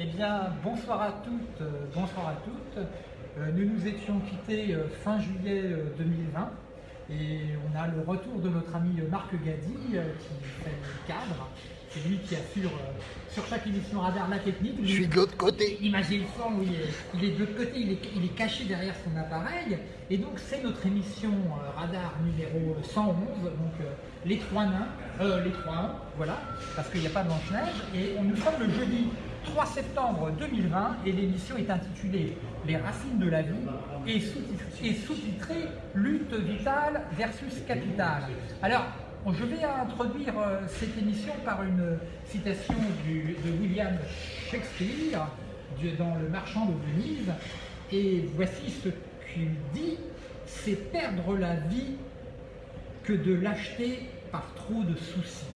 Eh bien, bonsoir à toutes, euh, bonsoir à toutes. Euh, nous nous étions quittés euh, fin juillet 2020 et on a le retour de notre ami Marc Gadi qui fait le cadre. C'est lui qui assure sur chaque émission radar la technique. Je suis de l'autre côté. Imaginez le son, oui, il est de l'autre côté, il est, il est, caché derrière son appareil. Et donc c'est notre émission radar numéro 111, donc les trois nains, les trois voilà, parce qu'il n'y a pas de Blanche-Neige. Et on nous sommes le jeudi 3 septembre 2020 et l'émission est intitulée Les racines de la vie et sous-titrée Lutte vitale versus capital. Alors, je vais introduire euh, cette émission par une citation de William Shakespeare dans Le Marchand de Venise et voici ce qu'il dit c'est perdre la vie que de l'acheter par trop de soucis.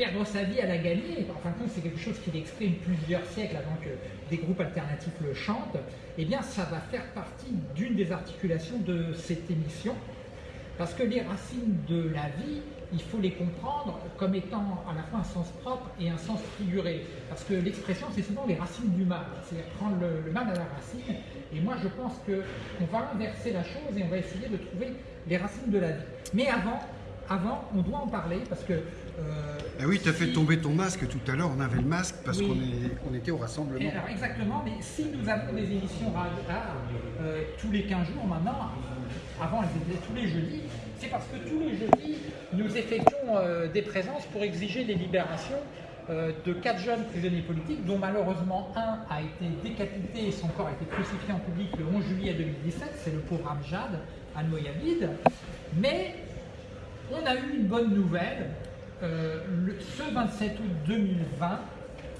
Perdre sa vie à la gagner, en fin de compte c'est quelque chose qu'il exprime plusieurs siècles avant que des groupes alternatifs le chantent, eh bien ça va faire partie d'une des articulations de cette émission, parce que les racines de la vie, il faut les comprendre comme étant à la fois un sens propre et un sens figuré. Parce que l'expression, c'est souvent les racines du mal, c'est-à-dire prendre le, mal à la racine. Et moi, je pense qu'on va inverser la chose et on va essayer de trouver les racines de la vie. Mais avant, avant, on doit en parler parce que ah oui, tu as fait tomber ton masque tout à l'heure, on avait le masque parce qu'on était au rassemblement. exactement, mais si nous avons des émissions radar euh, tous les 15 jours maintenant, avant elles étaient tous les jeudis, c'est parce que tous les jeudis, nous effectuons euh, des présences pour exiger les libérations de quatre jeunes prisonniers politiques, dont malheureusement un a été décapité et son corps a été crucifié en public le 11 juillet 2017, c'est le pauvre Amjad, à Noyavide. Mais on a eu une bonne nouvelle, euh, ce 27 août 2020,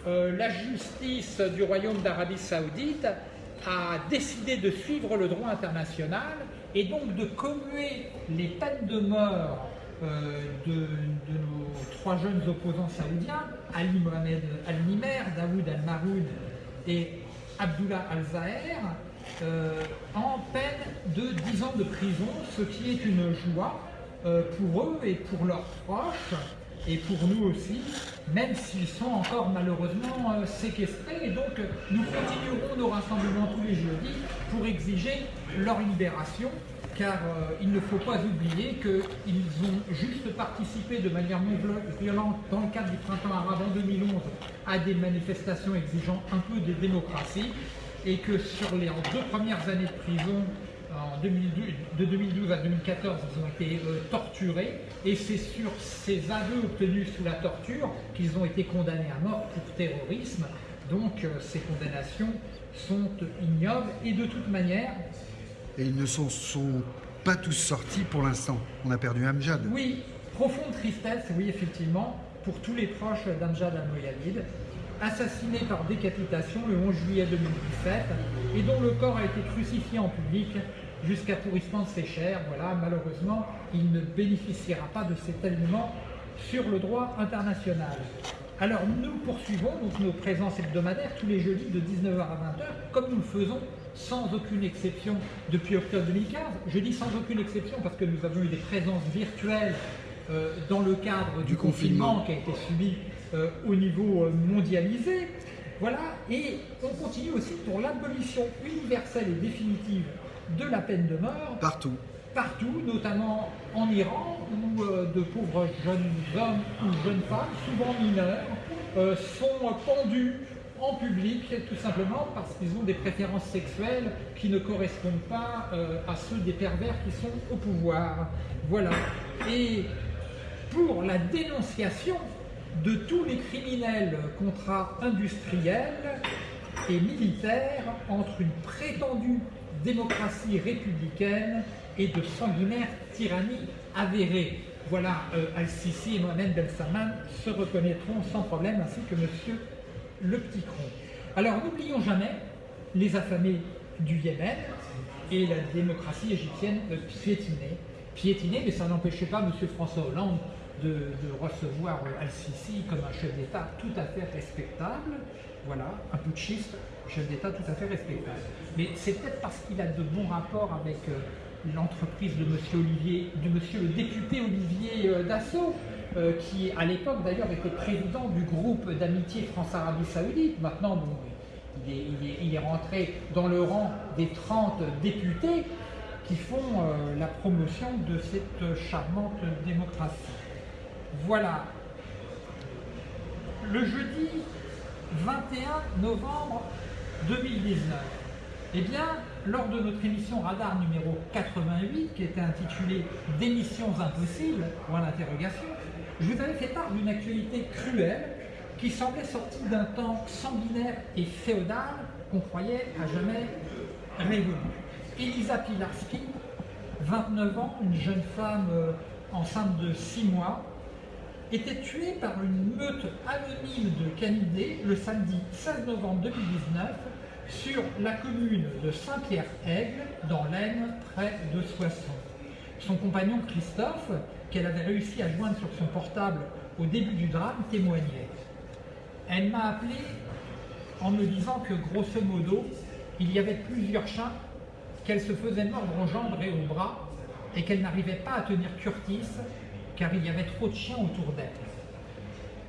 euh, la justice du Royaume d'Arabie Saoudite a décidé de suivre le droit international et donc de commuer les peines de mort euh, de, nos trois jeunes opposants saoudiens, Ali Mohamed Al-Nimer, Daoud Al-Maroud et Abdullah Al-Zahir, en peine de 10 ans de prison, ce qui est une joie pour eux et pour leurs proches, et pour nous aussi, même s'ils sont encore malheureusement euh, séquestrés. Et donc, nous continuerons nos rassemblements tous les jeudis pour exiger leur libération, car euh, il ne faut pas oublier qu'ils ont juste participé de manière non violente dans le cadre du printemps arabe en 2011 à des manifestations exigeant un peu de démocratie, et que sur les deux premières années de prison, de 2012 à 2014, ils ont été euh, torturés et c'est sur ces aveux obtenus sous la torture qu'ils ont été condamnés à mort pour terrorisme. Donc euh, ces condamnations sont ignobles et de toute manière... Et ils ne sont, sont pas tous sortis pour l'instant. On a perdu Amjad. Oui, profonde tristesse, oui effectivement, pour tous les proches d'Amjad al-Moyalid, assassiné par décapitation le 11 juillet 2017 et dont le corps a été crucifié en public jusqu'à pourrissement de ses chairs. Voilà, malheureusement, il ne bénéficiera pas de cet alignement sur le droit international. Alors nous poursuivons donc nos présences hebdomadaires tous les jeudis de 19h à 20h, comme nous le faisons sans aucune exception depuis octobre 2015. Je dis sans aucune exception parce que nous avons eu des présences virtuelles euh, dans le cadre du, confinement, qui a été subi euh, au niveau euh, mondialisé. Voilà, et on continue aussi pour l'abolition universelle et définitive de la peine de mort. Partout. Partout, notamment en Iran, où euh, de pauvres jeunes hommes ou jeunes femmes, souvent mineurs, euh, sont pendus en public, tout simplement parce qu'ils ont des préférences sexuelles qui ne correspondent pas euh, à ceux des pervers qui sont au pouvoir. Voilà. Et pour la dénonciation de tous les criminels contrats industriels et militaires entre une prétendue démocratie républicaine et de sanguinaire tyrannie avérée. Voilà, euh, Al-Sisi et Mohamed Ben se reconnaîtront sans problème, ainsi que Monsieur Le Petit Cron. Alors n'oublions jamais les affamés du Yémen et la démocratie égyptienne piétinée. Piétinée, mais ça n'empêchait pas Monsieur François Hollande de, recevoir Al-Sisi comme un chef d'État tout à fait respectable, voilà, un putschiste, chef d'État tout à fait respectable. Mais c'est peut-être parce qu'il a de bons rapports avec euh, l'entreprise de Monsieur Olivier, de Monsieur le député Olivier euh, Dassault, euh, qui à l'époque d'ailleurs était président du groupe d'amitié France-Arabie Saoudite. Maintenant, bon, il, est, il, est, rentré dans le rang des 30 députés qui font la promotion de cette charmante démocratie. Voilà. Le jeudi 21 novembre 2019, eh bien, lors de notre émission Radar numéro 88, qui était intitulée Démissions impossibles, point d'interrogation, je vous avais fait part d'une actualité cruelle qui semblait sortie d'un temps sanguinaire et féodal qu'on croyait à jamais révolu. Elisa Pilarski, 29 ans, une jeune femme euh, enceinte de 6 mois, était tuée par une meute anonyme de canidés le samedi 16 novembre 2019 sur la commune de Saint-Pierre-Aigle, dans l'Aisne, près de Soissons. Son compagnon Christophe, qu'elle avait réussi à joindre sur son portable au début du drame, témoignait. Elle m'a appelé en me disant que, grosso modo, il y avait plusieurs chats qu'elle se faisait mordre aux jambes et aux bras et qu'elle n'arrivait pas à tenir Curtis car il y avait trop de chiens autour d'elle.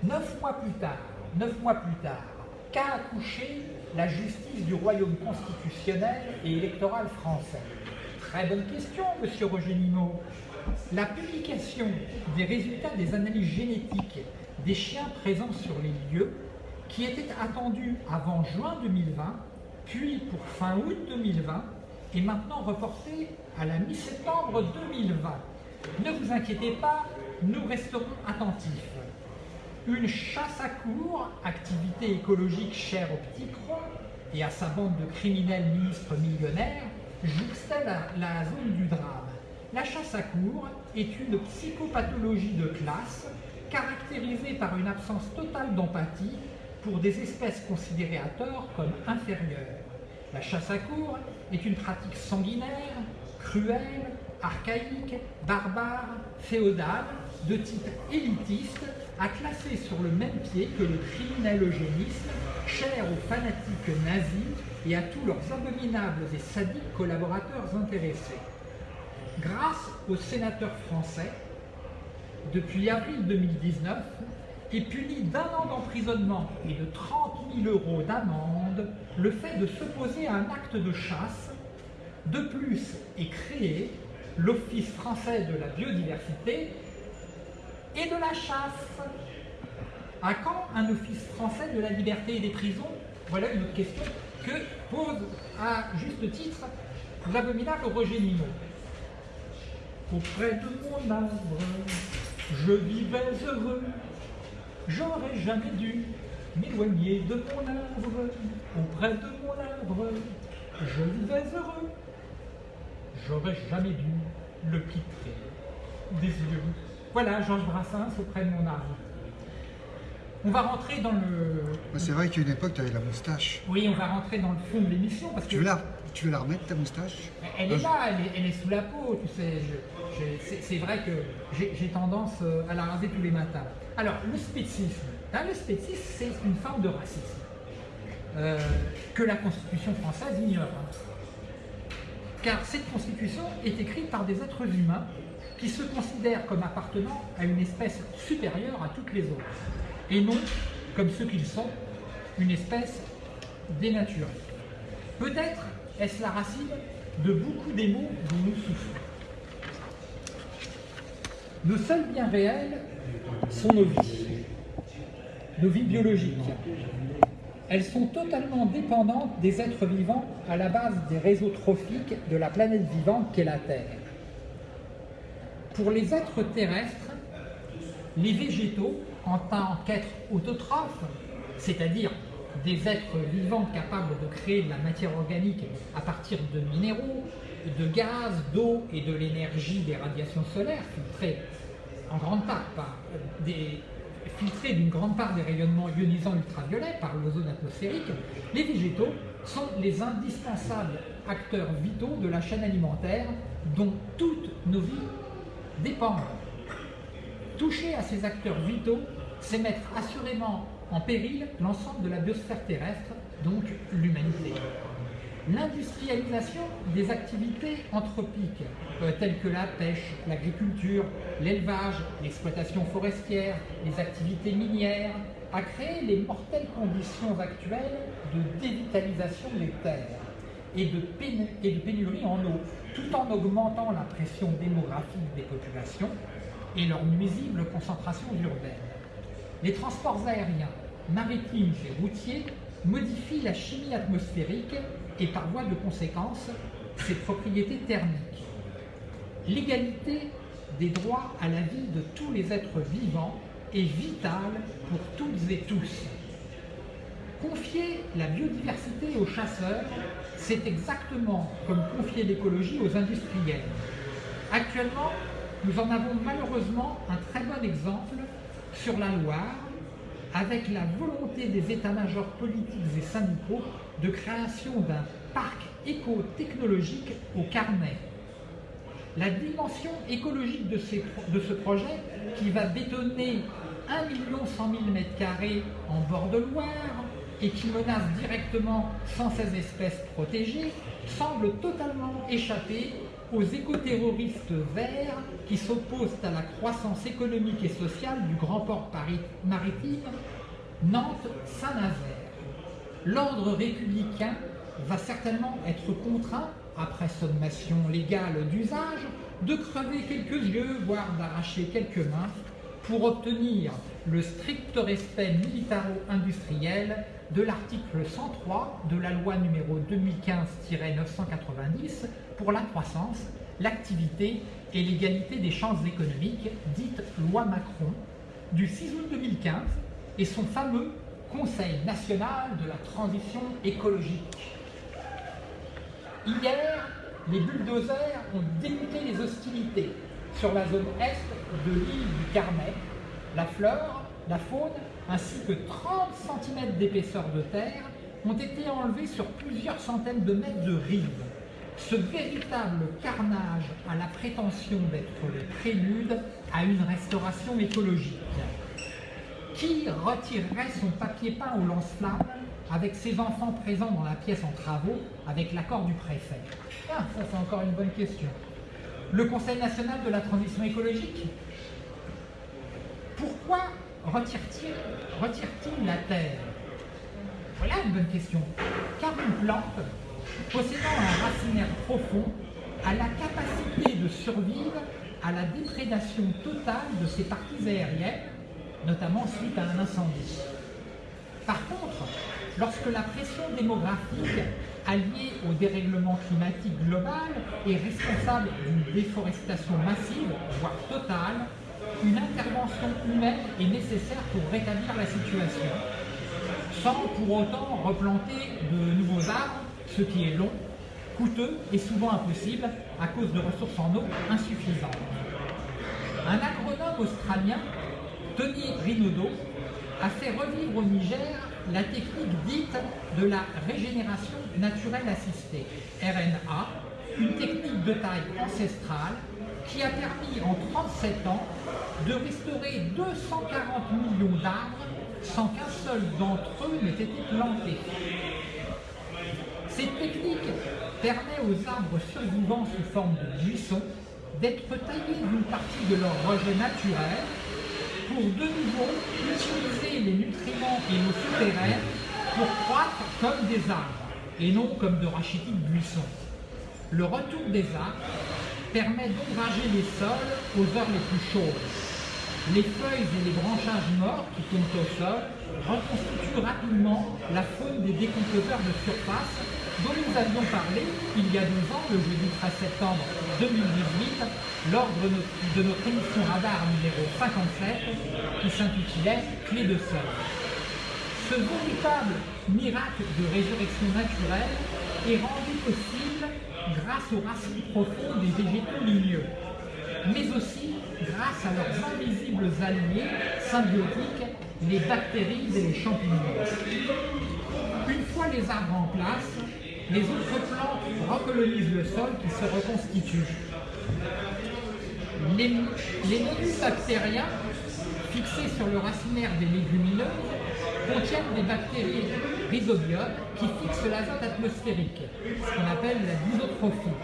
Neuf mois plus tard, neuf mois plus tard, qu'a accouché la justice du royaume constitutionnel et électoral français? Très bonne question, monsieur Roger Nimot. La publication des résultats des analyses génétiques des chiens présents sur les lieux, qui était attendue avant juin 2020, puis pour fin août 2020, est maintenant reportée à la mi-septembre 2020. Ne vous inquiétez pas, nous resterons attentifs. Une chasse à cours, activité écologique chère au petit croc et à sa bande de criminels ministres millionnaires, jouxtait la, la zone du drame. La chasse à cours est une psychopathologie de classe caractérisée par une absence totale d'empathie pour des espèces considérées à tort comme inférieures. La chasse à cours est une pratique sanguinaire, cruelle, archaïque, barbare, féodale, de type élitiste, à classer sur le même pied que le criminel eugénisme, cher aux fanatiques nazis et à tous leurs abominables et sadiques collaborateurs intéressés. Grâce aux sénateurs français, depuis avril 2019, est puni d'un an d'emprisonnement et de 30 000 euros d'amende le fait de s'opposer à un acte de chasse. De plus est créé l'Office français de la biodiversité et de la chasse. À quand un Office français de la liberté et des prisons Voilà une autre question que pose à juste titre l'abominable Roger Nimot. Auprès de mon arbre, je vivais heureux, j'aurais jamais dû m'éloigner de mon arbre. Auprès de mon arbre, je vivais heureux, j'aurais jamais dû le quitter des yeux. Voilà, Georges Brassens auprès de mon arbre. On va rentrer dans le. C'est vrai qu'à une époque, tu avais la moustache. Oui, on va rentrer dans le fond de l'émission parce tu que. Veux la, tu veux la remettre ta moustache? Elle est là, elle est, elle est, sous la peau, tu sais. C'est vrai que j'ai tendance euh, à la raser tous les matins. Alors, le spécisme. Hein, le spécisme, c'est une forme de racisme euh, que la Constitution française ignore. Hein. Car cette Constitution est écrite par des êtres humains qui se considèrent comme appartenant à une espèce supérieure à toutes les autres, et non comme ceux qu'ils sont, une espèce dénaturée. Peut-être est-ce la racine de beaucoup des maux dont nous souffrons. Nos seuls biens réels sont nos vies, nos vies biologiques. Elles sont totalement dépendantes des êtres vivants à la base des réseaux trophiques de la planète vivante qu'est la Terre. Pour les êtres terrestres, les végétaux, en tant qu'êtres autotrophes, c'est-à-dire des êtres vivants capables de créer de la matière organique à partir de minéraux, de gaz, d'eau et de l'énergie des radiations solaires filtrées en grande part par des filtrées d'une grande part des rayonnements ionisants ultraviolets par l'ozone atmosphérique, les végétaux sont les indispensables acteurs vitaux de la chaîne alimentaire dont toutes nos vies dépendent. Toucher à ces acteurs vitaux, c'est mettre assurément en péril l'ensemble de la biosphère terrestre, donc l'humanité. l'industrialisation des activités anthropiques, euh, telles que la pêche, l'agriculture, l'élevage, l'exploitation forestière, les activités minières, a créé les mortelles conditions actuelles de dévitalisation des terres et de pénurie en eau, tout en augmentant la pression démographique des populations et leur nuisible concentration urbaine. Les transports aériens, maritimes et routiers modifient la chimie atmosphérique et par voie de conséquence ses propriétés thermiques. L'égalité des droits à la vie de tous les êtres vivants est vitale pour toutes et tous. Confier la biodiversité aux chasseurs, c'est exactement comme confier l'écologie aux industriels. Actuellement, nous en avons malheureusement un très bon exemple sur la Loire, avec la volonté des états-majors politiques et syndicaux de création d'un parc éco-technologique au Carnet. La dimension écologique de, ce projet, qui va bétonner 1 100 000 m2 en bord de Loire et qui menace directement 116 espèces protégées, semble totalement échapper aux écoterroristes verts qui s'opposent à la croissance économique et sociale du grand port maritime Nantes-Saint-Nazaire. L'ordre républicain va certainement être contraint, après sommation légale d'usage, de crever quelques yeux, voire d'arracher quelques mains, pour obtenir le strict respect militaro-industriel de l'article 103 de la loi numéro 2015-990 pour la croissance, l'activité et l'égalité des chances économiques, dite loi Macron, du 6 août 2015 et son fameux Conseil national de la transition écologique. Hier, les bulldozers ont débuté les hostilités sur la zone est de l'île du Carnet. La flore, la faune, ainsi que 30 cm d'épaisseur de terre ont été enlevés sur plusieurs centaines de mètres de rive. Ce véritable carnage a la prétention d'être le prélude à une restauration écologique. Qui retirerait son papier peint au lance-flammes avec ses enfants présents dans la pièce en travaux avec l'accord du préfet? Ah, ça c'est encore une bonne question. Le Conseil national de la transition écologique? Pourquoi retire-t-il retire la terre? Voilà une bonne question. Car une plante, possédant un racinaire profond, a la capacité de survivre à la déprédation totale de ses parties aériennes, notamment suite à un incendie. Par contre, lorsque la pression démographique alliée au dérèglement climatique global est responsable d'une déforestation massive, voire totale, une intervention humaine est nécessaire pour rétablir la situation, sans pour autant replanter de nouveaux arbres, ce qui est long, coûteux et souvent impossible à cause de ressources en eau insuffisantes. Un agronome australien, Tony Rinaudot, a fait revivre au Niger la technique dite de la régénération naturelle assistée, RNA, une technique de taille ancestrale qui a permis en 37 ans de restaurer 240 millions d'arbres sans qu'un seul d'entre eux n'ait été planté. Cette technique permet aux arbres survivants sous forme de buissons d'être taillés d'une partie de leur rejet naturel pour de nouveau utiliser les nutriments et l'eau souterraine pour croître comme des arbres et non comme de rachitiques buissons. Le retour des arbres permet d'ombrager les sols aux heures les plus chaudes. Les feuilles et les branchages morts qui tombent au sol reconstituent rapidement la faune des décomposeurs de surface dont nous avions parlé il y a deux ans, le jeudi 13 septembre 2018, lors de notre, émission radar numéro 57 qui s'intitulait Clé de sol. Ce véritable miracle de résurrection naturelle est rendu possible grâce aux racines profondes des végétaux ligneux, mais aussi grâce à leurs invisibles alliés symbiotiques, les bactéries et les champignons. Une fois les arbres en place, les autres plantes recolonisent le sol qui se reconstitue. Les, les bactériens fixées sur le racinaire des légumineuses contiennent des bactéries rhizobiotes qui fixent l'azote atmosphérique, ce qu'on appelle la disotrophie,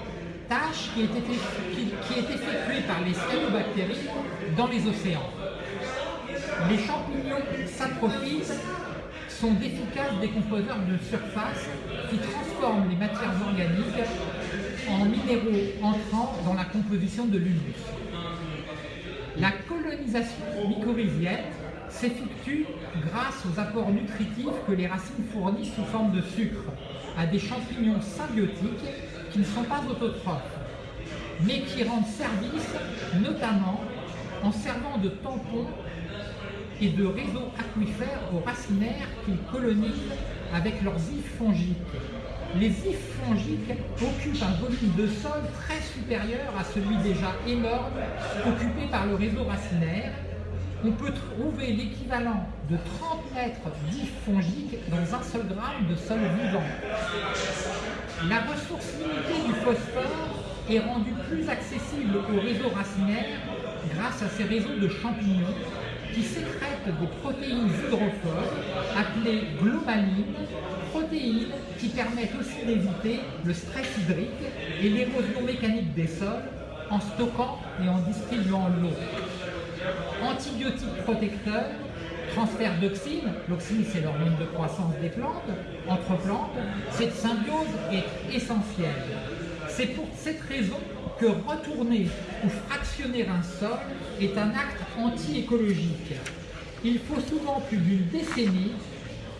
tâche qui est, effectuée par les cyanobactéries dans les océans. Les champignons saprophytes sont d'efficaces décomposeurs de surface qui transforment les matières organiques en minéraux entrant dans la composition de l'humus. La colonisation mycorhizienne s'effectue grâce aux apports nutritifs que les racines fournissent sous forme de sucre à des champignons symbiotiques qui ne sont pas autotrophes, mais qui rendent service notamment en servant de tampons et de réseaux aquifères aux racinaires qu'ils colonisent avec leurs ifs fongiques. Les ifs fongiques occupent un volume de sol très supérieur à celui déjà énorme occupé par le réseau racinaire. On peut trouver l'équivalent de 30 mètres d'ifs fongiques dans un seul gramme de sol vivant. La ressource limitée du phosphore est rendue plus accessible au réseau racinaire grâce à ces réseaux de champignons qui sécrètent des protéines hydrophores appelées glomalines, protéines qui permettent aussi d'éviter le stress hydrique et l'érosion mécanique des sols en stockant et en distribuant l'eau. Antibiotiques protecteurs, transfert d'oxine, l'oxine c'est l'hormone de croissance des plantes, entre plantes, cette symbiose est essentielle. C'est pour cette raison que retourner ou fractionner un sol est un acte anti-écologique. Il faut souvent plus d'une décennie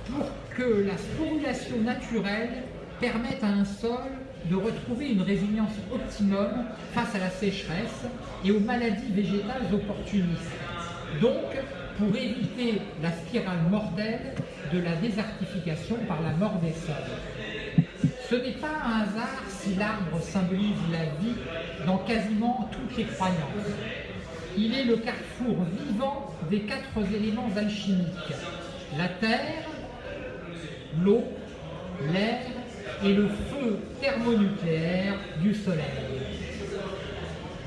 pour que la sporulation naturelle permette à un sol de retrouver une résilience optimum face à la sécheresse et aux maladies végétales opportunistes. Donc, pour éviter la spirale mortelle de la désertification par la mort des sols. Ce n'est pas un hasard si l'arbre symbolise la vie dans quasiment toutes les croyances. Il est le carrefour vivant des quatre éléments alchimiques. La terre, l'eau, l'air et le feu thermonucléaire du soleil.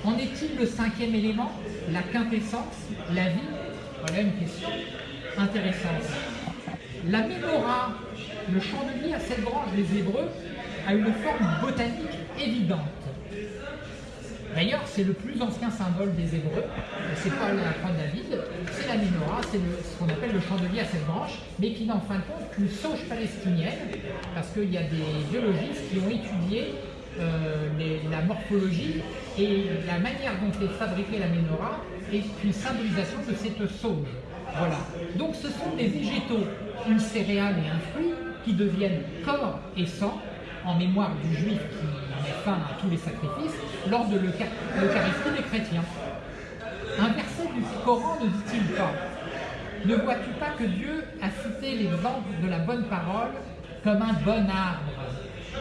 En est-il le cinquième élément, la quintessence, la vie? Voilà une question intéressante. La mémora, le chandelier à sept branches des Hébreux, a une forme botanique évidente. D'ailleurs, c'est le plus ancien symbole des Hébreux. C'est pas la croix de David, c'est la menorah, c'est ce qu'on appelle le chandelier à sept branches, mais qui n'est en fin de compte qu'une sauge palestinienne, parce qu'il y a des biologistes qui ont étudié euh, la morphologie et la manière dont est fabriquée la menorah est une symbolisation de cette sauge. Voilà. Donc ce sont des végétaux, une céréale et un fruit, qui deviennent corps et sang en mémoire du juif qui met fin à tous les sacrifices lors de l'Eucharistie des chrétiens. Un verset du Coran ne dit-il pas Ne vois-tu pas que Dieu a cité l'exemple de la bonne parole comme un bon arbre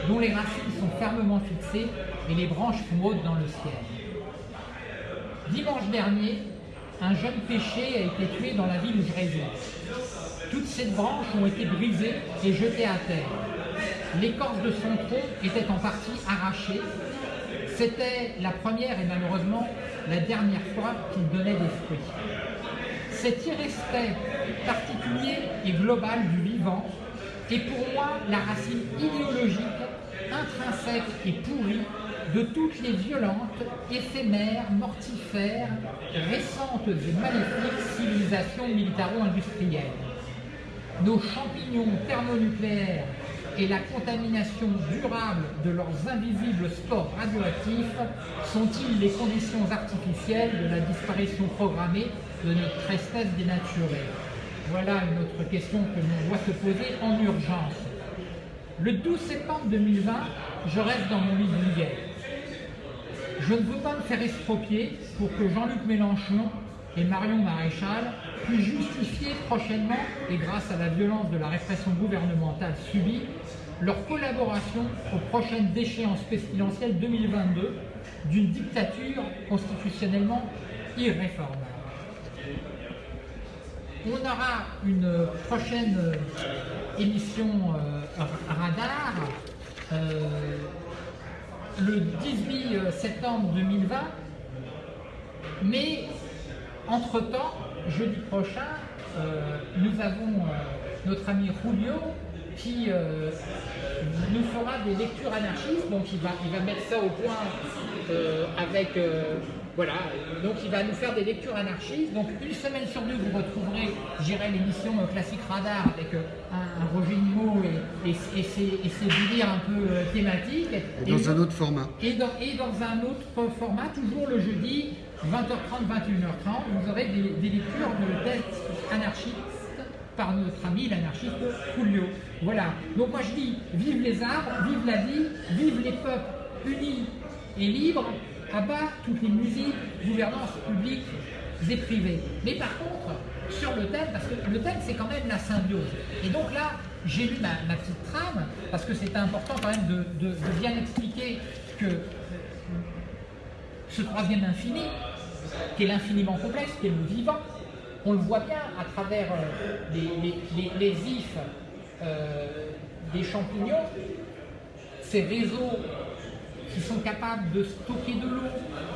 dont les racines sont fermement fixées et les branches hautes dans le ciel? Dimanche dernier, un jeune péché a été tué dans la ville où je. Toutes ces branches ont été brisées et jetées à terre. L'écorce de son tronc était en partie arrachée. C'était la première et malheureusement la dernière fois qu'il donnait des fruits. Cet irrespect particulier et global du vivant est pour moi la racine idéologique, intrinsèque et pourrie de toutes les violentes, éphémères, mortifères, récentes et maléfiques civilisations militaro-industrielles. Nos champignons thermonucléaires et la contamination durable de leurs invisibles spores radioactifs sont-ils les conditions artificielles de la disparition programmée de notre espèce dénaturée? Voilà une autre question que l'on doit se poser en urgence. Le 12 septembre 2020, je reste dans mon lit de Je ne veux pas me faire estropier pour que Jean-Luc Mélenchon et Marion Maréchal puissent justifier prochainement, et grâce à la violence de la répression gouvernementale subie, leur collaboration aux prochaines échéances présidentielles 2022 d'une dictature constitutionnellement irréformable. On aura une prochaine émission euh, radar euh, le 18 septembre 2020, mais entre-temps, jeudi prochain, nous avons notre ami Julio qui nous fera des lectures anarchistes. Donc il va, il va mettre ça au point avec voilà, donc il va nous faire des lectures anarchistes. Donc une semaine sur deux, vous retrouverez, j'irai l'émission euh, Classique Radar avec euh, un, Roger Nimot et, et, ses, délires un peu euh, thématiques. Et dans un autre format. Et dans, et dans un autre format, toujours le jeudi, 20h30, 21h30, vous aurez des, lectures de textes anarchistes par notre ami l'anarchiste Julio. Voilà. Donc moi je dis, vive les arbres, vive la vie, vive les peuples unis et libres, à bas toutes les musiques, gouvernance publique et privée. Mais par contre, sur le thème, parce que le thème c'est quand même la symbiose. Et donc là, j'ai lu ma, petite trame, parce que c'est important quand même de, bien expliquer que ce troisième infini, qui est l'infiniment complexe, qui est le vivant, on le voit bien à travers euh, les, ifs euh, des champignons, ces réseaux qui sont capables de stocker de l'eau,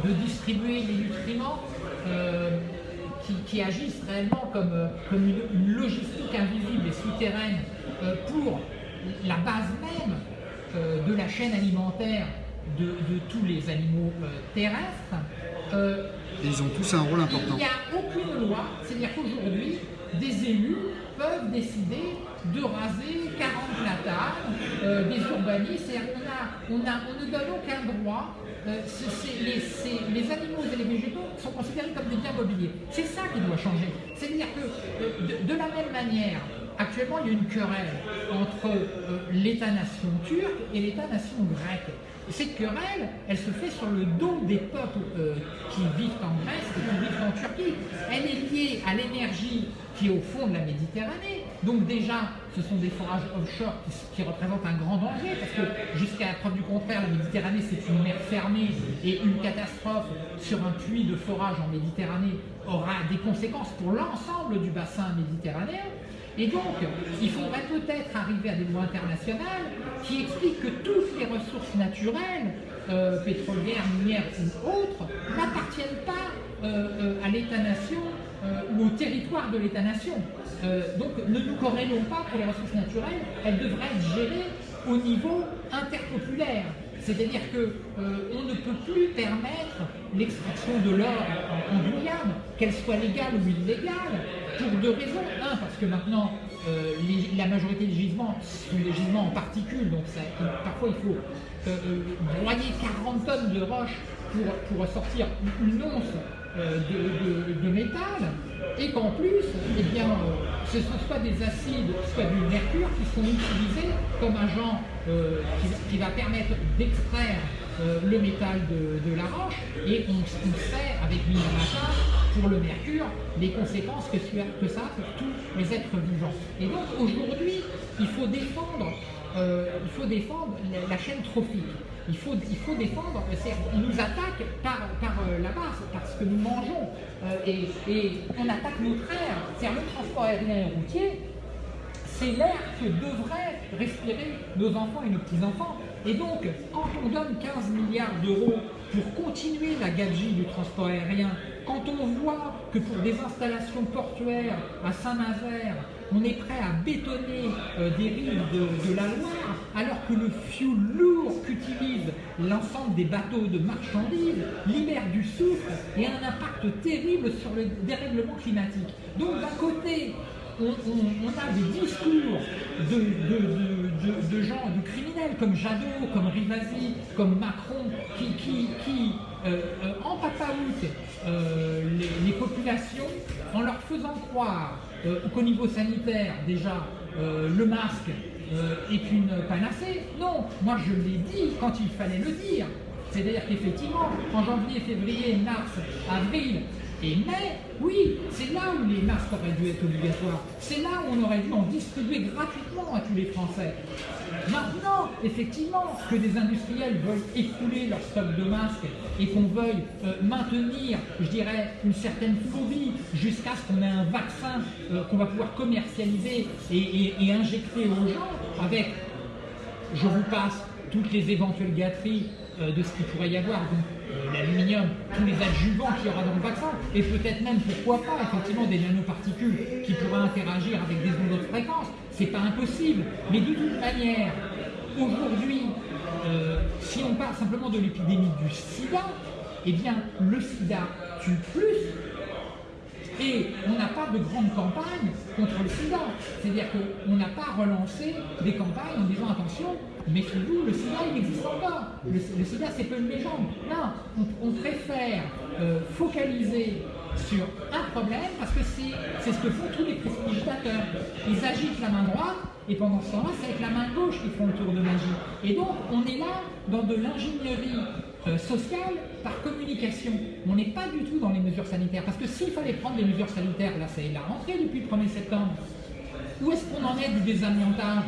de distribuer les nutriments, euh, qui, agissent réellement comme, euh, comme une, logistique invisible et souterraine euh, pour la base même de la chaîne alimentaire de, tous les animaux terrestres. ils ont tous un rôle important. Il n'y a aucune loi, c'est-à-dire qu'aujourd'hui, des élus peuvent décider de raser 40 platanes, euh, des urbanistes, on, ne donne aucun droit. Euh, les, animaux et les végétaux sont considérés comme des biens mobiliers. C'est ça qui doit changer. C'est-à-dire que euh, de, la même manière, actuellement il y a une querelle entre l'État-nation turc et l'État-nation grec. Cette querelle, elle se fait sur le dos des peuples qui vivent en Grèce et qui vivent en Turquie. Elle est liée à l'énergie qui est au fond de la Méditerranée. Donc déjà, ce sont des forages offshore qui, représentent un grand danger, parce que jusqu'à la preuve du contraire, la Méditerranée c'est une mer fermée et une catastrophe sur un puits de forage en Méditerranée aura des conséquences pour l'ensemble du bassin méditerranéen. Et donc, il faudrait peut-être arriver à des lois internationales qui expliquent que toutes les ressources naturelles, euh, pétrolières, minières ou autres, n'appartiennent pas euh, euh, à l'État-nation ou au territoire de l'État-nation. donc ne nous corrélons pas pour les ressources naturelles, elles devraient être gérées au niveau interpopulaire. C'est-à-dire qu'on ne peut plus permettre l'extraction de l'or en, Guyane, qu'elle soit légale ou illégale, pour deux raisons. Un, parce que maintenant, la majorité des gisements sont des gisements en particules, donc parfois il faut broyer 40 tonnes de roches pour, pour sortir une once euh, de, métal, et qu'en plus, eh bien, euh, ce sont soit des acides, soit du mercure qui sont utilisés comme agent euh, qui, va permettre d'extraire le métal de, la roche, et on, sait avec Minamata, pour le mercure, les conséquences que, que ça a pour tous les êtres vivants. Et donc aujourd'hui, il faut défendre il faut défendre la chaîne trophique. Il faut, il faut défendre, on nous attaque par, par euh, la base, parce que nous mangeons, euh, et, on attaque notre air, c'est-à-dire le transport aérien et routier, c'est l'air que devraient respirer nos enfants et nos petits-enfants. Et donc, quand on donne 15 milliards d'euros pour continuer la gabegie du transport aérien, quand on voit que pour des installations portuaires à Saint-Nazaire, on est prêt à bétonner euh, des rives de, la Loire, alors que le fioul lourd qu'utilise l'ensemble des bateaux de marchandises libère du soufre et a un impact terrible sur le dérèglement climatique. Donc d'un côté, on, a des discours de, gens, de criminels comme Jadot, comme Rivasi, comme Macron, qui, euh, euh, empapaoutent les populations en leur faisant croire euh, qu'au niveau sanitaire, déjà, euh, le masque euh, est une panacée. Non, moi je l'ai dit quand il fallait le dire. C'est-à-dire qu'effectivement, en janvier, février, mars, avril, et mai, oui, c'est là où les masques auraient dû être obligatoires. C'est là où on aurait dû en distribuer gratuitement à tous les Français. Maintenant, effectivement, que des industriels veulent écouler leur stock de masques et qu'on veuille euh, maintenir, je dirais, une certaine phobie jusqu'à ce qu'on ait un vaccin euh, qu'on va pouvoir commercialiser et, injecter aux gens avec, je vous passe toutes les éventuelles gâteries euh, de ce qu'il pourrait y avoir. L'aluminium, tous les adjuvants qu'il y aura dans le vaccin, et peut-être même, pourquoi pas, effectivement, des nanoparticules qui pourraient interagir avec des ondes de fréquence. C'est pas impossible. Mais de toute manière, aujourd'hui, euh, si on parle simplement de l'épidémie du sida, eh bien, le sida tue plus et on n'a pas de grande campagne contre le sida. C'est-à-dire qu'on n'a pas relancé des campagnes en disant attention, méfiez-vous, le sida il existe encore. Le, sida c'est pas une légende. Non, on, préfère euh, focaliser sur un problème parce que c'est ce que font tous les prestigitateurs. Ils agitent la main droite et pendant ce temps-là, c'est avec la main gauche qu'ils font le tour de magie. Et donc, on est là dans de l'ingénierie euh, sociale par communication. On n'est pas du tout dans les mesures sanitaires. Parce que s'il fallait prendre des mesures sanitaires, là, c'est la rentrée depuis le 1er septembre. Où est-ce qu'on en est du désamiantage?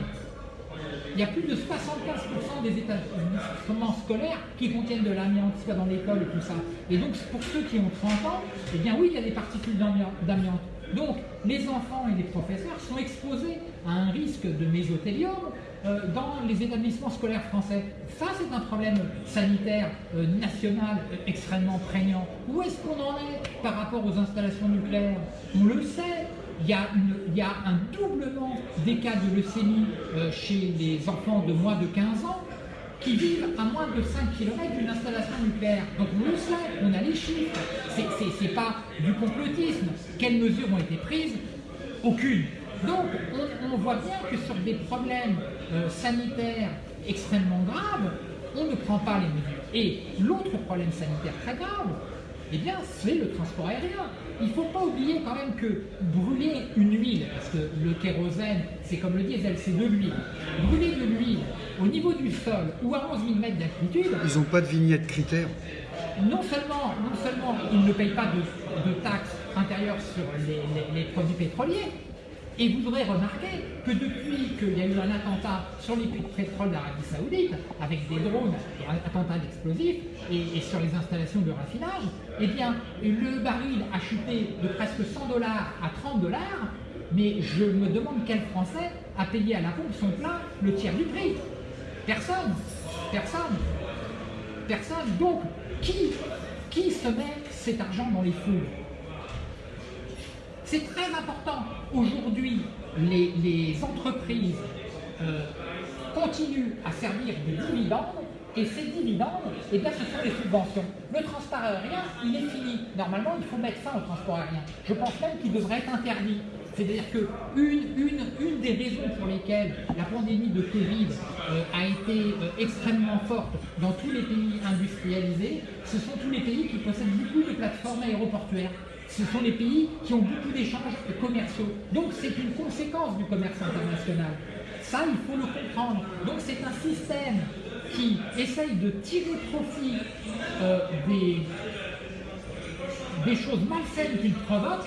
Il y a plus de 75% des établissements scolaires qui contiennent de l'amiante, dans l'école et tout ça. Et donc, pour ceux qui ont 30 ans, eh bien oui, il y a des particules d'amiante. Donc, les enfants et les professeurs sont exposés à un risque de mésothéliome euh, dans les établissements scolaires français. Ça, c'est un problème sanitaire euh, national euh, extrêmement prégnant. Où est-ce qu'on en est par rapport aux installations nucléaires? On le sait, il y, a un doublement des cas de leucémie chez les enfants de moins de 15 ans qui vivent à moins de 5 km d'une installation nucléaire. Donc on le sait, on a les chiffres, c'est pas du complotisme. Quelles mesures ont été prises? Aucune. Donc on, voit bien que sur des problèmes euh, sanitaires extrêmement graves, on ne prend pas les mesures. Et l'autre problème sanitaire très grave, eh bien, c'est le transport aérien. Il ne faut pas oublier quand même que brûler une huile, parce que le kérosène, c'est comme le diesel, c'est de l'huile. Brûler de l'huile au niveau du sol ou à 11 000 mètres d'altitude... Ils n'ont pas de vignette critère non seulement, non seulement ils ne payent pas de, taxes intérieures sur les produits pétroliers, et vous devrez remarquer que depuis qu'il y a eu un attentat sur les puits de pétrole d'Arabie Saoudite, avec des drones et un attentat d'explosifs, et, sur les installations de raffinage, eh bien, le baril a chuté de presque 100 dollars à 30 dollars, mais je me demande quel Français a payé à la pompe son plein le tiers du prix. Personne. Personne. Personne. Donc, qui, qui se met cet argent dans les fous c'est très important. Aujourd'hui, les, entreprises euh, continuent à servir de dividendes et ces dividendes, eh bien, ce sont les subventions. Le transport aérien, il est fini. Normalement, il faut mettre fin au transport aérien. Je pense même qu'il devrait être interdit. C'est-à-dire qu'une une, une des raisons pour lesquelles la pandémie de Covid euh, a été euh, extrêmement forte dans tous les pays industrialisés, ce sont tous les pays qui possèdent beaucoup de plateformes aéroportuaires ce sont les pays qui ont beaucoup d'échanges commerciaux. Donc c'est une conséquence du commerce international. Ça, il faut le comprendre. Donc c'est un système qui essaye de tirer profit euh, des, choses malsaines qu'il provoque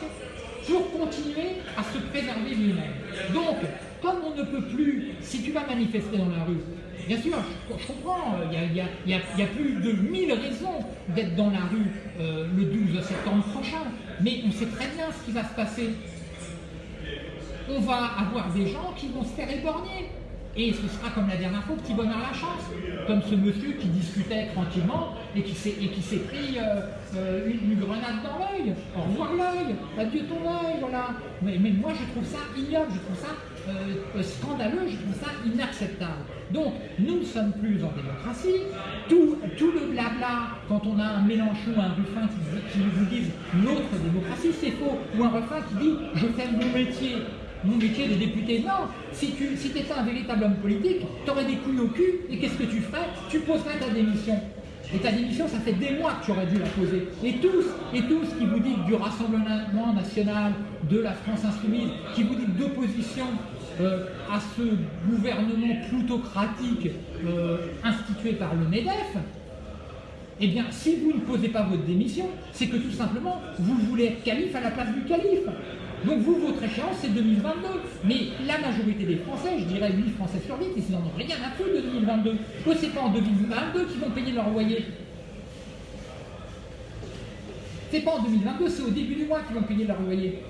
pour continuer à se préserver lui-même. Donc, comme on ne peut plus, si tu vas manifester dans la rue, bien sûr, je, comprends, il y, a, plus de 1000 raisons d'être dans la rue euh, le 12 septembre prochain, mais on sait très bien ce qui va se passer. On va avoir des gens qui vont se faire éborgner. Et ce sera comme la dernière fois, petit bonheur la chance. Comme ce monsieur qui discutait tranquillement et qui s'est pris euh, euh, une, grenade dans l'œil. Au revoir l'œil, adieu ton œil, voilà. Mais, moi je trouve ça ignoble, je trouve ça euh, scandaleux, je trouve ça inacceptable. Donc, nous ne sommes plus en démocratie. Tout, tout le blabla, quand on a un Mélenchon, un Ruffin qui, qui vous disent notre démocratie, c'est faux. Ou un Ruffin qui dit je fais mon métier. Mon métier de député, non. Si tu étais un véritable homme politique, tu aurais des couilles au cul, et qu'est-ce que tu ferais? Tu poserais ta démission. Et ta démission, ça fait des mois que tu aurais dû la poser. Et tous, et tous qui vous dites du Rassemblement National, de la France Insoumise, qui vous dites d'opposition euh, à ce gouvernement plutocratique euh, institué par le MEDEF, eh bien, si vous ne posez pas votre démission, c'est que tout simplement, vous voulez être calife à la place du calife. Donc vous, votre échéance, c'est 2022. Mais la majorité des Français, je dirais 8 Français sur 8, ils n'en ont rien à foutre de 2022. Que c'est pas en 2022 qu'ils vont payer leur loyer. C'est pas en 2022, c'est au début du mois qu'ils vont payer leur loyer.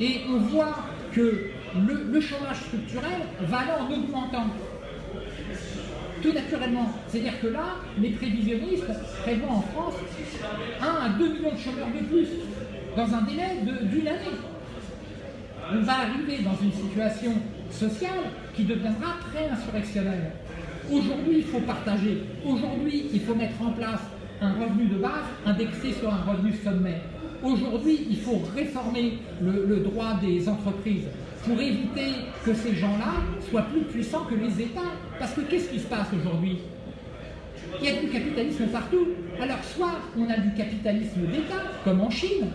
Et on voit que le, chômage structurel va aller en augmentant. tout naturellement. C'est-à-dire que là, les prévisionnistes prévoient en France 1 à 2 millions de chômeurs de plus dans un délai d'une année. On va arriver dans une situation sociale qui deviendra pré-insurrectionnelle. Aujourd'hui, il faut partager. Aujourd'hui, il faut mettre en place un revenu de base indexé sur un revenu sommet. Aujourd'hui, il faut réformer le, droit des entreprises pour éviter que ces gens-là soient plus puissants que les États. Parce que qu'est-ce qui se passe aujourd'hui? Il y a du capitalisme partout. Alors soit on a du capitalisme d'État, comme en Chine.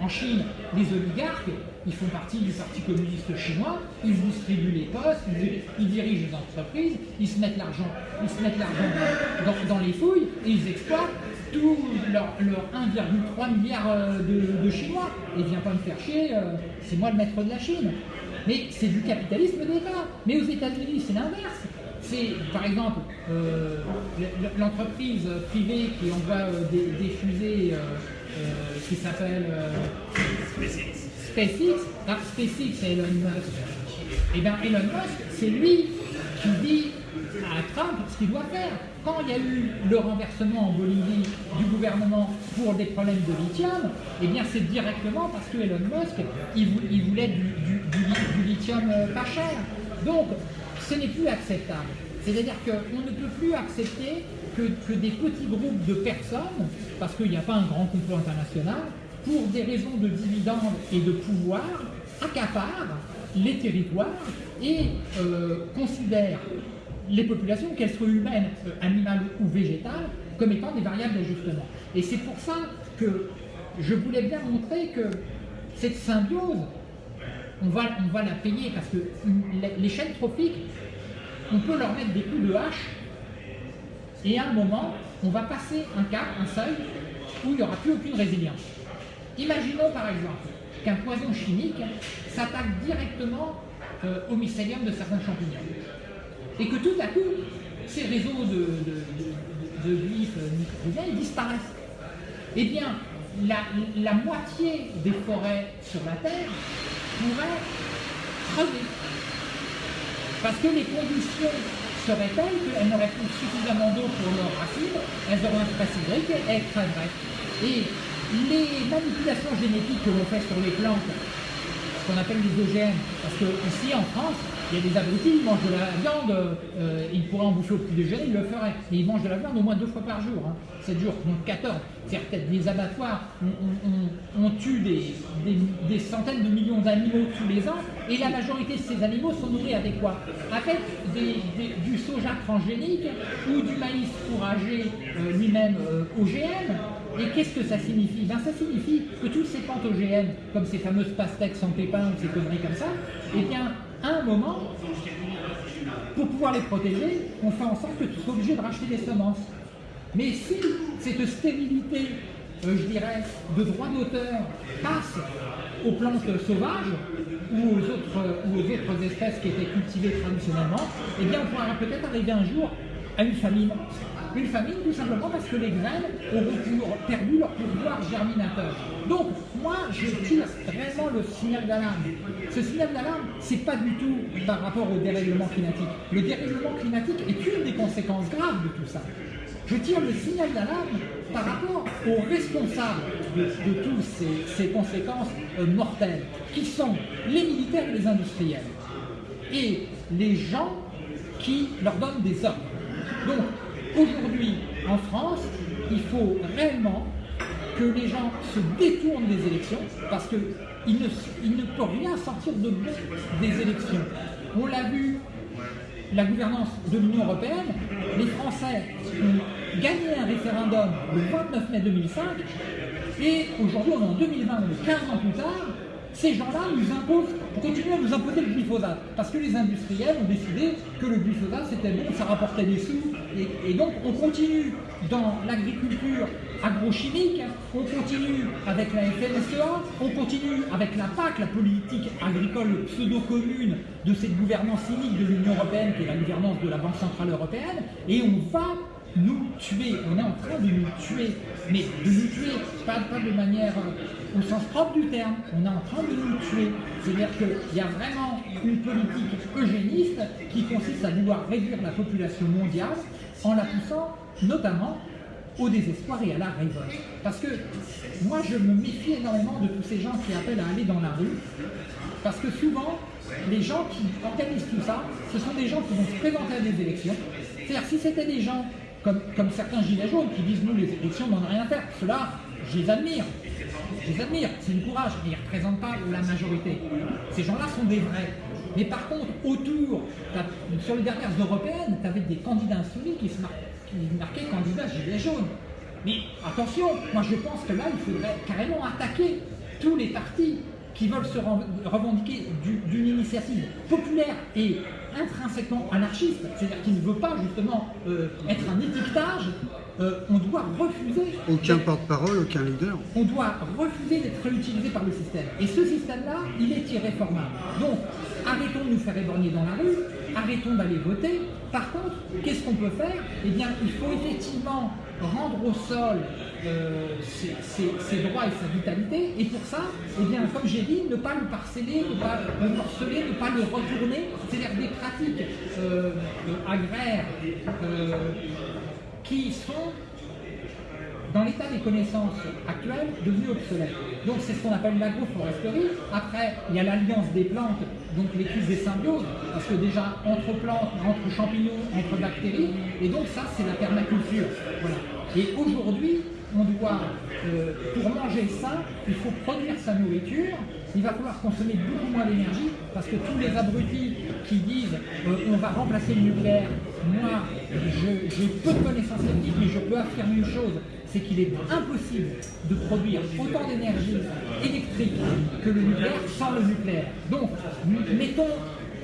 En Chine, les oligarques, ils font partie du Parti communiste chinois, ils distribuent les postes, ils, dirigent les entreprises, ils se mettent l'argent, l'argent dans, les fouilles et ils exploitent tout leur, 1,3 milliard euh, de, Chinois. Et viens pas me faire chier, euh, c'est moi le maître de la Chine. Mais c'est du capitalisme d'État. Mais aux États-Unis, c'est l'inverse. C'est, par exemple, euh, l'entreprise privée qui envoie des, fusées qui s'appelle SpaceX, ah, SpaceX c'est Elon Musk. Et eh bien Elon Musk, c'est lui qui dit à Trump ce qu'il doit faire. Quand il y a eu le renversement en Bolivie du gouvernement pour des problèmes de lithium, eh bien c'est directement parce que Elon Musk, il, voulait du, lithium euh, pas cher. Donc, ce n'est plus acceptable. C'est-à-dire qu'on ne peut plus accepter que, que, des petits groupes de personnes, parce qu'il n'y a pas un grand complot international, pour des raisons de dividendes et de pouvoir, accapare les territoires et euh, considère les populations, qu'elles soient humaines, euh, animales ou végétales, comme étant des variables d'ajustement. Et c'est pour ça que je voulais bien montrer que cette symbiose, on va, on va la payer parce que les chaînes trophiques, on peut leur mettre des coups de hache et à un moment, on va passer un cap, un seuil, où il n'y aura plus aucune résilience. Imaginons par exemple qu'un poison chimique s'attaque directement euh, au mycélium de certains champignons et que tout à coup, ces réseaux de, de, de, disparaissent. Eh bien, la, moitié des forêts sur la Terre pourraient crever. Parce que les conditions seraient telles qu'elles n'auraient plus suffisamment d'eau pour leurs racines, elles auraient un stress hydrique et elles crèveraient. Et les manipulations génétiques que l'on fait sur les plantes, ce qu'on appelle les OGM, parce que ici en France, il y a des abrutis, ils mangent de la viande, euh, ils pourraient en bouffer au petit déjeuner, ils le feraient. Et ils mangent de la viande au moins deux fois par jour, hein, 7 jours, donc 14. C'est-à-dire peut-être des abattoirs, on, tue des, centaines de millions d'animaux tous les ans, et la majorité de ces animaux sont nourris avec quoi? Avec du soja transgénique ou du maïs fourragé euh, lui-même euh, OGM, et qu'est-ce que ça signifie? Ben, Ça signifie que toutes ces plantes OGM, comme ces fameuses pastèques sans pépins ou ces conneries comme ça, eh bien, à un moment, pour pouvoir les protéger, on fait en sorte que tu sois obligé de racheter des semences. Mais si cette stérilité, euh, je dirais, de droit d'auteur passe aux plantes sauvages ou aux, autres, espèces qui étaient cultivées traditionnellement, eh bien on pourra peut-être arriver un jour à une famine. Une famine tout simplement parce que les graines auront perdu leur pouvoir germinateur. Donc, moi, je tire vraiment le signal d'alarme. Ce signal d'alarme, c'est pas du tout par rapport au dérèglement climatique. Le dérèglement climatique est une des conséquences graves de tout ça. Je tire le signal d'alarme par rapport aux responsables de, toutes ces, conséquences euh, mortelles, qui sont les militaires et les industriels, et les gens qui leur donnent des ordres. Donc, Aujourd'hui, en France, il faut réellement que les gens se détournent des élections parce qu'il ne, ne peut rien sortir de bon des élections. On l'a vu, la gouvernance de l'Union européenne, les Français ont gagné un référendum le 29 mai 2005 et aujourd'hui on est en 2020, 15 ans plus tard, ces gens-là nous imposent, continuent à nous imposer le glyphosate, parce que les industriels ont décidé que le glyphosate c'était bon, ça rapportait des sous, et, donc on continue dans l'agriculture agrochimique, on continue avec la FNSEA, on continue avec la PAC, la politique agricole pseudo-commune de cette gouvernance cynique de l'Union Européenne, qui est la gouvernance de la Banque Centrale Européenne, et on va nous tuer, on est en train de nous tuer, mais de nous tuer, pas de manière au sens propre du terme. On est en train de nous tuer. C'est-à-dire qu'il y a vraiment une politique eugéniste qui consiste à vouloir réduire la population mondiale en la poussant notamment au désespoir et à la révolte. Parce que moi, je me méfie énormément de tous ces gens qui appellent à aller dans la rue, parce que souvent, les gens qui organisent tout ça, ce sont des gens qui vont se présenter à des élections. C'est-à-dire, si c'était des gens comme, certains gilets jaunes qui disent, nous, les élections, on n'en a rien à faire, ceux-là, je les admire. Je les admire, c'est du courage, mais ils ne représentent pas la majorité. Ces gens-là sont des vrais. Mais par contre, autour, sur les dernières européennes, tu avais des candidats insoumis qui se marquaient qui marquait candidat gilet jaune. Mais attention, moi je pense que là, il faudrait carrément attaquer tous les partis qui veulent se revendiquer d'une initiative populaire et intrinsèquement anarchiste, c'est-à-dire qui ne veut pas justement euh, être un étiquetage, euh, on doit refuser... Aucun porte-parole, aucun leader. On doit refuser d'être réutilisé par le système. Et ce système-là, il est irréformable. Donc, arrêtons de nous faire éborgner dans la rue, arrêtons d'aller voter. Par contre, qu'est-ce qu'on peut faire? Eh bien, il faut effectivement rendre au sol euh, ses, droits et sa vitalité, et pour ça, eh bien, comme j'ai dit, ne pas le parceller, ne pas le morceler, ne pas le retourner, c'est-à-dire des pratiques euh, agraires euh, qui sont dans l'état des connaissances actuelles, devenues obsolètes. Donc c'est ce qu'on appelle l'agroforesterie. Après, il y a l'alliance des plantes, donc l'étude des symbioses, parce que déjà entre plantes, entre champignons, entre bactéries, et donc ça c'est la permaculture. Voilà. Et aujourd'hui, on doit, euh, pour manger ça, il faut produire sa nourriture, il va falloir consommer beaucoup moins d'énergie, parce que tous les abrutis qui disent euh, on va remplacer le nucléaire, moi j'ai peu de connaissances scientifiques, mais je peux affirmer une chose, c'est qu'il est impossible de produire autant d'énergie électrique que le nucléaire sans le nucléaire. Donc, mettons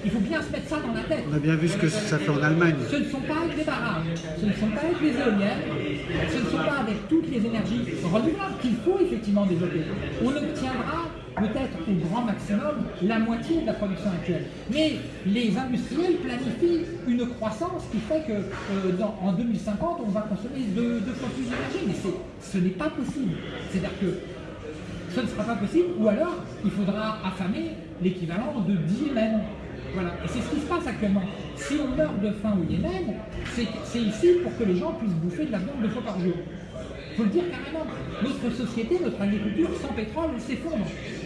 il faut bien se mettre ça dans la tête. On a bien vu ce que ça fait en Allemagne. Ce ne sont pas avec les barrages, ce ne sont pas avec les éoliennes, ce ne sont pas avec toutes les énergies renouvelables qu'il faut effectivement développer. On obtiendra peut-être au grand maximum la moitié de la production actuelle. Mais les industriels planifient une croissance qui fait que euh, en 2050, on va consommer deux, fois plus d'énergie. Mais ce n'est pas possible. C'est-à-dire que ce ne sera pas possible, ou alors il faudra affamer l'équivalent de 10 Yémen. Voilà. Et c'est ce qui se passe actuellement. Si on meurt de faim au Yémen, c'est ici pour que les gens puissent bouffer de la viande deux fois par jour. Il faut le dire carrément. Notre société, notre agriculture sans pétrole s'effondre.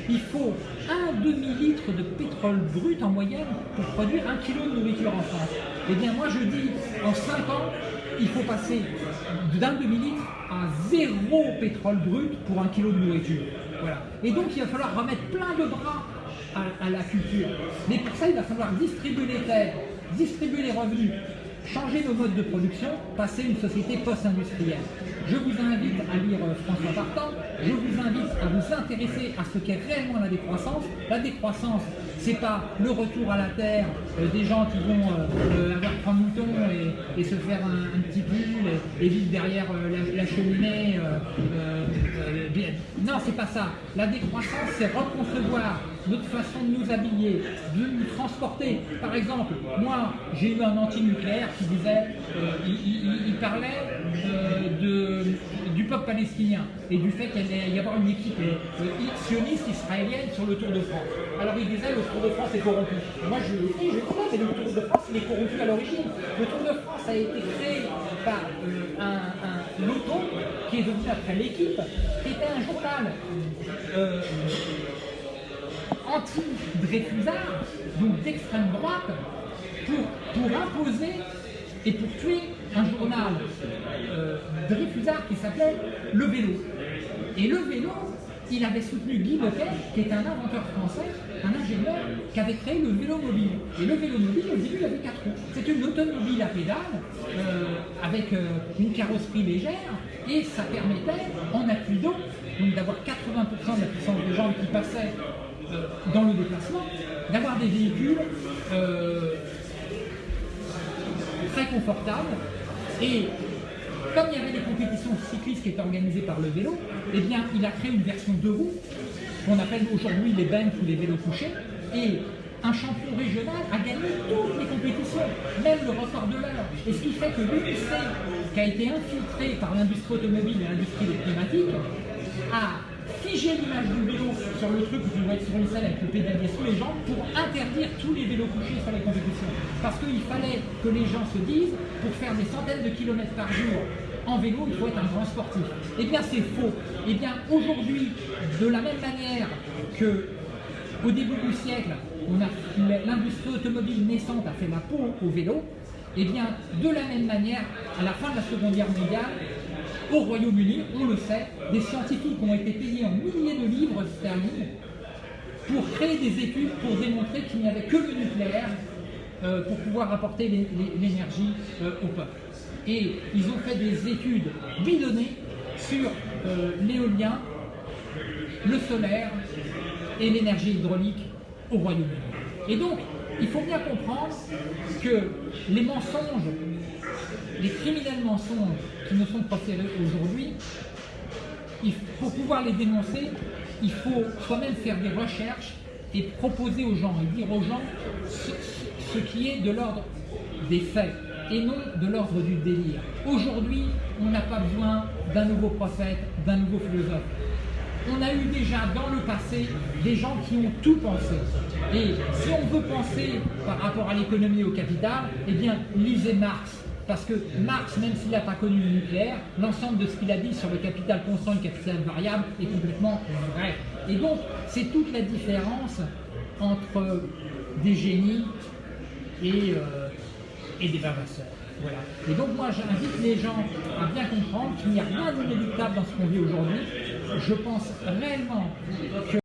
Il faut un demi-litre de pétrole brut en moyenne pour produire un kilo de nourriture en France. Eh bien moi je dis, en 5 ans, il faut passer d'un demi-litre à zéro pétrole brut pour un kilo de nourriture. Et donc il va falloir remettre plein de bras à, la culture. Mais pour ça, il va falloir distribuer les terres, distribuer les revenus, changer nos modes de production, passer une société post-industrielle. Je vous invite à lire euh, François Partant, je vous invite à vous intéresser à ce qu'est réellement la décroissance. La décroissance, c'est pas le retour à la terre euh, des gens qui vont euh, avoir trois moutons et, se faire un, petit pull et, vivre derrière la, cheminée. non, c'est pas ça. La décroissance, c'est reconcevoir notre façon de nous habiller, de nous transporter. Par exemple, moi, j'ai eu un anti-nucléaire qui disait, il, parlait de du peuple palestinien et du fait qu'il allait y avoir une équipe euh, sioniste israélienne sur le Tour de France. Alors il disait le Tour de France est corrompu. moi je le dis, je crois, mais le Tour de France il est corrompu à l'origine. Le Tour de France a été créé par euh, un, un qui est devenu après l'équipe, qui était un journal euh, anti-Dreyfusard, donc d'extrême droite, pour, pour imposer et pour tuer un journal euh, Dreyfusard qui s'appelait Le Vélo. Et Le Vélo, il avait soutenu Guy Lequet, qui est un inventeur français, un ingénieur, qui avait créé le vélo mobile. Et le vélo mobile, au début, il avait quatre roues. C'était une automobile à pédale, euh, avec euh, une carrosserie légère, et ça permettait, en appui d'eau, d'avoir 80% de la puissance des jambes qui passaient euh, dans le déplacement, d'avoir des véhicules très confortables et comme il y avait des compétitions cyclistes qui étaient organisées par le vélo, eh bien, il a créé une version de roues qu'on appelle aujourd'hui les banks ou les vélos couchés. Et un champion régional a gagné toutes les compétitions, même le record de l'heure. Et ce qui fait que l'UNICE, qui a été infiltré par l'industrie automobile et l'industrie des climatiques, a figer l'image du vélo sur le truc tu dois être sur une selle avec le pédalier sous les jambes pour interdire tous les vélos couchés sur les compétitions. Parce qu'il fallait que les gens se disent, pour faire des centaines de kilomètres par jour en vélo, il faut être un grand sportif. Eh bien, c'est faux. Eh bien, aujourd'hui, de la même manière que au début du siècle, l'industrie automobile naissante a fait la peau au vélo, eh bien, de la même manière, à la fin de la Seconde Guerre mondiale, au Royaume-Uni, on le sait, des scientifiques ont été payés en milliers de livres sterling pour créer des études pour démontrer qu'il n'y avait que le nucléaire euh, pour pouvoir apporter l'énergie euh, au peuple. Et ils ont fait des études bidonnées sur euh, l'éolien, le solaire et l'énergie hydraulique au Royaume-Uni. Et donc, il faut bien comprendre que les mensonges, les criminels mensonges qui nous sont proférés aujourd'hui, pour pouvoir les dénoncer, il faut soi-même faire des recherches et proposer aux gens et dire aux gens ce, qui est de l'ordre des faits et non de l'ordre du délire. Aujourd'hui, on n'a pas besoin d'un nouveau prophète, d'un nouveau philosophe on a eu déjà dans le passé des gens qui ont tout pensé. Et si on veut penser par rapport à l'économie et au capital, eh bien, lisez Marx. Parce que Marx, même s'il n'a pas connu le nucléaire, l'ensemble de ce qu'il a dit sur le capital constant et le capital variable est complètement vrai. Et donc, c'est toute la différence entre des génies et, euh, des bavasseurs. Voilà. Et donc moi j'invite les gens à bien comprendre qu'il n'y a rien d'inéluctable dans ce qu'on vit aujourd'hui. Je pense réellement que